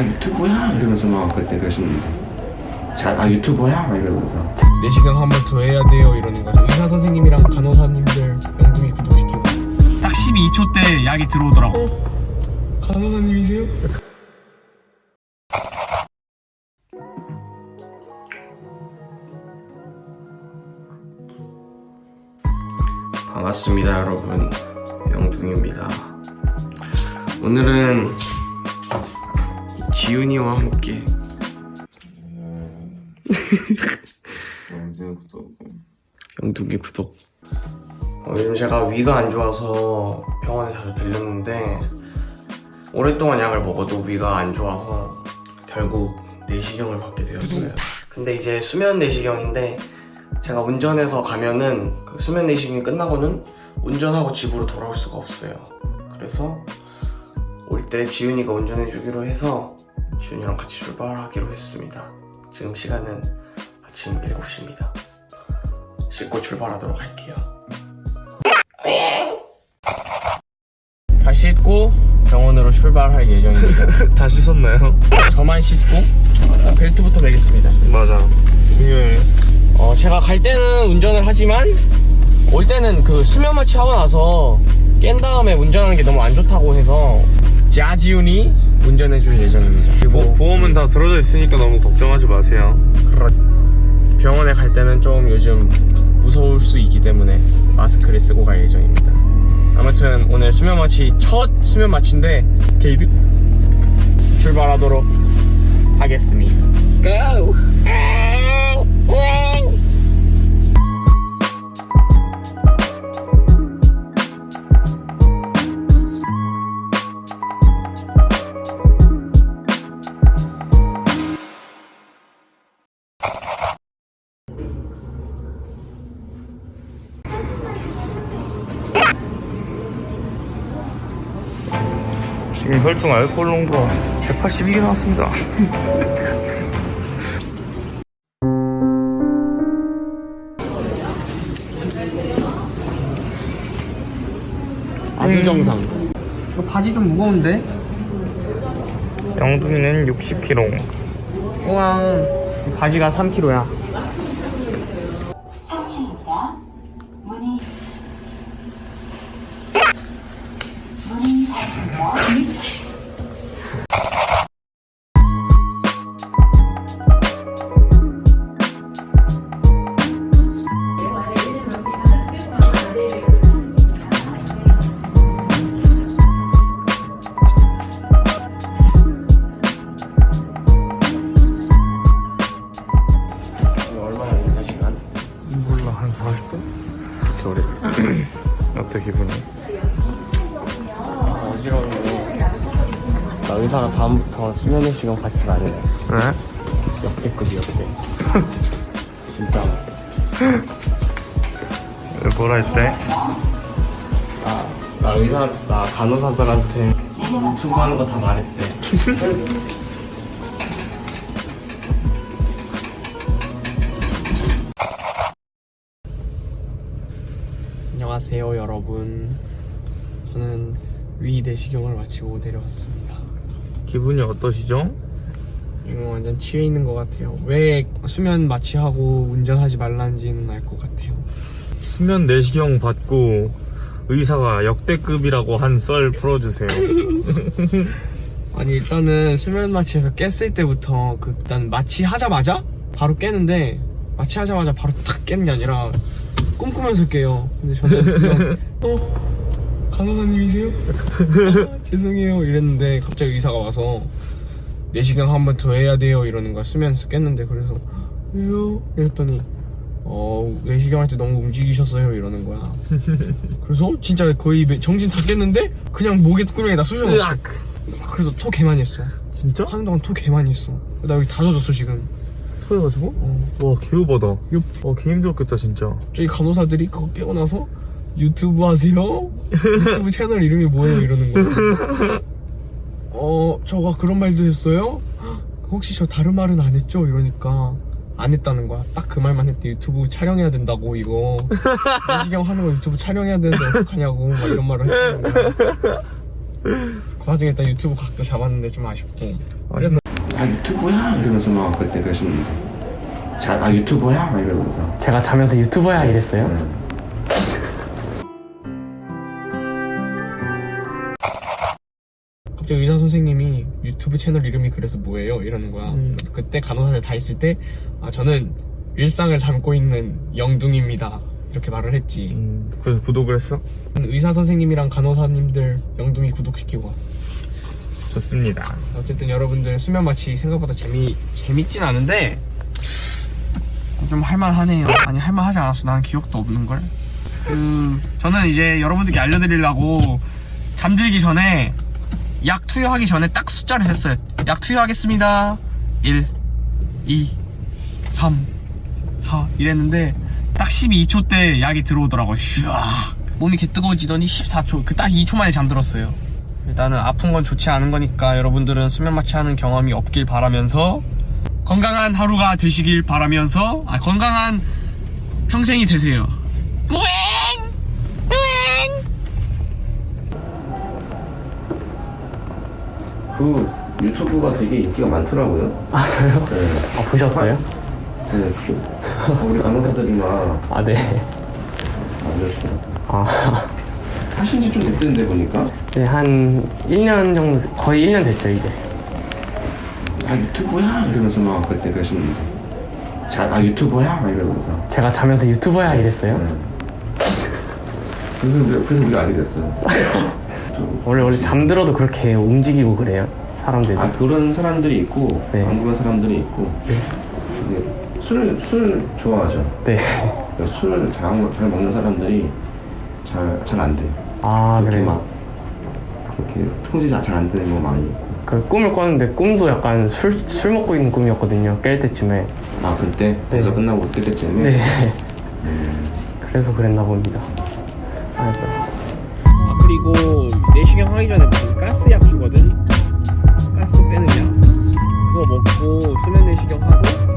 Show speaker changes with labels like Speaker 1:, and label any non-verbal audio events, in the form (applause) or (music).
Speaker 1: 아 유튜브야? 이러면서 막 그때 그러시는데. 아 유튜버야? 막 이러면서.
Speaker 2: 내시경 한번 더 해야 돼요 이러는 거죠. 의사 선생님이랑 간호사님들 영둥이 구독시키고 있어 딱 12초 때 약이 들어오더라고. 간호사님이세요?
Speaker 1: 반갑습니다 여러분. 영중입니다. 오늘은 지훈이와 함께. 영둥이 구독. 어, 요즘 제가 위가 안 좋아서 병원에 자주 들렸는데 오랫동안 약을 먹어도 위가 안 좋아서 결국 내시경을 받게 되었어요. 근데 이제 수면 내시경인데 제가 운전해서 가면은 그 수면 내시경이 끝나고는 운전하고 집으로 돌아올 수가 없어요. 그래서 올 때 지훈이가 운전해 주기로 해서 지훈이랑 같이 출발하기로 했습니다. 지금 시간은 아침 7시입니다. 씻고 출발하도록 할게요. 다 씻고 병원으로 출발할 예정입니다. (laughs)
Speaker 2: 다 씻었나요?
Speaker 1: 저만 씻고 벨트부터 매겠습니다.
Speaker 2: 맞아 중요해
Speaker 1: 어, 제가 갈 때는 운전을 하지만 올 때는 그 수면 마취 하고 나서 깬 다음에 운전하는 게 너무 안 좋다고 해서 자지훈이 운전해 줄 예정입니다. 그리고
Speaker 2: 보 험은 다 들어져 있으니까 너무 걱정하지 마세요
Speaker 1: 병원에 갈 때는 좀 요즘 무서울 수 있기 때문에 마스크를 쓰고 갈 예정입니다. 아무튼 오늘 수면 마취 첫 수면 마취인데 게이드 출발하도록 하겠습니다. Go!
Speaker 2: 지금 혈중 알코올 농도가 182개 나왔습니다
Speaker 1: 아주 정상. 이거 바지 좀 무거운데?
Speaker 2: 영둥이는 60kg
Speaker 1: 우왕. 바지가 3kg야. 의사가 다음부터 수면의 시간 받지 말래.
Speaker 2: 네?
Speaker 1: 역대급이 역대. (laughs) 진짜.
Speaker 2: 왜 뭐라 했대?
Speaker 1: 나, 나 의사, 나 간호사들한테 유튜브 하는 거 다 말했대. (laughs) 안녕하세요, 여러분. 저는 위 내시경을 마치고 내려왔습니다.
Speaker 2: 기분이 어떠시죠?
Speaker 1: 이거 완전 취해 있는 것 같아요. 왜 수면 마취하고 운전하지 말란지는 알 것 같아요.
Speaker 2: 수면 내시경 받고 의사가 역대급이라고 한 썰 풀어주세요 (laughs)
Speaker 1: 아니 일단은 수면 마취에서 깼을 때부터 그 일단 마취하자마자 바로 깨는데 마취하자마자 바로 탁 깨는 게 아니라 꿈꾸면서 깨요. 근데 저는 그냥 (laughs) 어 간호사님이세요? (laughs) 아, 죄송해요 이랬는데 갑자기 의사가 와서 내시경 한번 더 해야 돼요 이러는 거야 수면에서 깼는데 그래서 왜요? 이랬더니 어 내시경 할때 너무 움직이셨어요 이러는 거야. 그래서 진짜 거의 매- 정신 다 깼는데 그냥 목에 구멍에다 쑤셔놨어. 그래서 토 개 많이 했어.
Speaker 2: 진짜?
Speaker 1: 하는 동안 토 개 많이 했어. 나 여기 다 젖었어 지금.
Speaker 2: 토해가지고?
Speaker 1: 어.
Speaker 2: 와 개우바다 옆와개 힘들었겠다 진짜
Speaker 1: 저기 간호사들이 그거 깨고 나서 유튜브 하세요? 유튜브 (laughs) 채널 이름이 뭐예요? 이러는 거야. (laughs) 어, 저가 그런 말도 했어요? 혹시 저 다른 말은 안 했죠? 이러니까 안 했다는 거야. 딱 그 말만 했대. 유튜브 촬영해야 된다고 이거. (laughs) 내시경 하는 거 유튜브 촬영해야 되는데 어떡하냐고 막 이런 말을 했다는 거야. 그 와중에 일단 유튜브 각도 잡았는데 좀 아쉽고 그래서
Speaker 3: 아 유튜버야 이러면서 막 그때 그러시는데 자, 아 유튜버야 막 이러면서
Speaker 4: 제가 자면서 유튜버야 이랬어요?
Speaker 1: 갑자기 의사 선생님이 유튜브 채널 이름이 그래서 뭐예요? 이러는 거야.
Speaker 4: 음.
Speaker 1: 그래서 그때 간호사들 다 있을 때, 아, 저는 일상을 담고 있는 영둥입니다. 이렇게 말을 했지.
Speaker 2: 그래서 구독을 했어?
Speaker 1: 의사 선생님이랑 간호사님들 영둥이 구독시키고 왔어.
Speaker 2: 좋습니다.
Speaker 1: 어쨌든 여러분들 수면 마취 생각보다 재미, 재밌진 않은데, 좀 할만하네요. 아니, 할만하지 않았어. 나는 기억도 없는걸. 그, 저는 이제 여러분들께 알려드리려고 잠들기 전에 약 투여하기 전에 딱 숫자를 셌어요. 약 투여하겠습니다. 1, 2, 3, 4 이랬는데 딱 12초 때 약이 들어오더라고요. 슈아 몸이 개 뜨거워지더니 14초 그 딱 2초 만에 잠들었어요. 일단은 아픈 건 좋지 않은 거니까 여러분들은 수면 마취하는 경험이 없길 바라면서 건강한 하루가 되시길 바라면서 아, 건강한 평생이 되세요. 우엥! 우엥!
Speaker 3: 그 유튜브가 되게 인기가 많더라고요
Speaker 4: 아 저요?
Speaker 3: 네,
Speaker 4: 아 보셨어요?
Speaker 3: 네 그, 우리 간호사들이 막
Speaker 4: 아 네.
Speaker 3: 알려주더라고요
Speaker 4: 아,
Speaker 3: 하신 지 좀 됐던데 보니까
Speaker 4: 네, 한 1년 정도, 거의 1년 됐죠, 이제.
Speaker 3: 아 유튜버야 이러면서 막 그때 그러시는데 자, 아 유튜버야 막 이러면서
Speaker 4: 제가 자면서 유튜버야 이랬어요?
Speaker 3: 네. 그래서, 그래서 우리가 알게 됐어요 좀- (laughs)
Speaker 4: 원래, 원래 잠들어도 그렇게 움직이고 그래요, 사람들이.
Speaker 3: 아 그런 사람들이 있고
Speaker 4: 네.
Speaker 3: 안 그런 사람들이 있고 근데 술, 술 좋아하죠
Speaker 4: 네.
Speaker 3: 술을 잘, 잘 먹는 사람들이 잘 잘 안 돼.
Speaker 4: 아, 그래요?
Speaker 3: 막 그렇게 통제 잘안 되는 거 많이.
Speaker 4: 그 꿈을 꿨는데 꿈도 약간 술, 술 먹고 있는 꿈이었거든요, 깰 때쯤에.
Speaker 3: 아 그때 그래서 끝나고 그때 때쯤에.
Speaker 4: 네. 그래서 그랬나 봅니다. 아이고.
Speaker 1: 그리고 내시경 하기 전에 무슨 가스약 주거든? 가스 빼느냐 그거 먹고 수면 내시경 하고